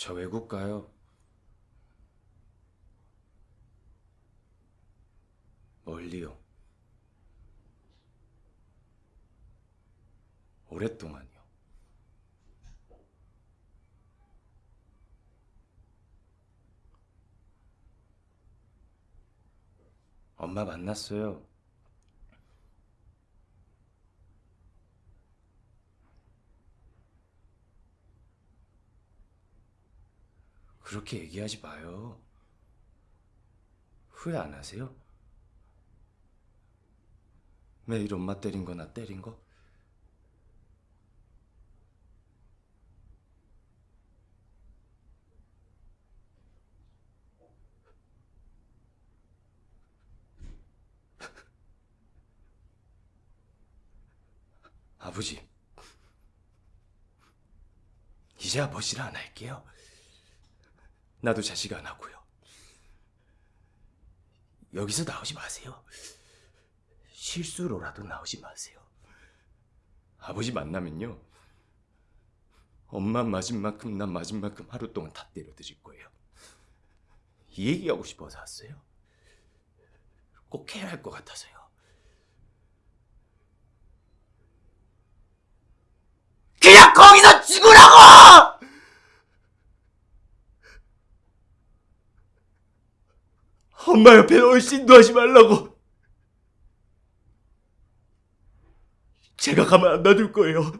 저 외국 가요. 멀리요. 오랫동안요. 엄마 만났어요. 그렇게 얘기하지 마요. 후회 안 하세요? 매일 엄마 때린 거나 때린 거? 아버지, 이제 아버지를 안 할게요. 나도 자식 안 하고요. 여기서 나오지 마세요. 실수로라도 나오지 마세요. 아버지 만나면요. 엄마 맞은 만큼 난 맞은 만큼 하루 동안 다 때려 드릴 거예요. 이 얘기하고 싶어서 왔어요. 꼭 해야 할 것 같아서요. 그냥 거기서 죽으라고! 엄마 옆에 얼씬도 하지 말라고. 제가 가만 안 놔둘 거예요.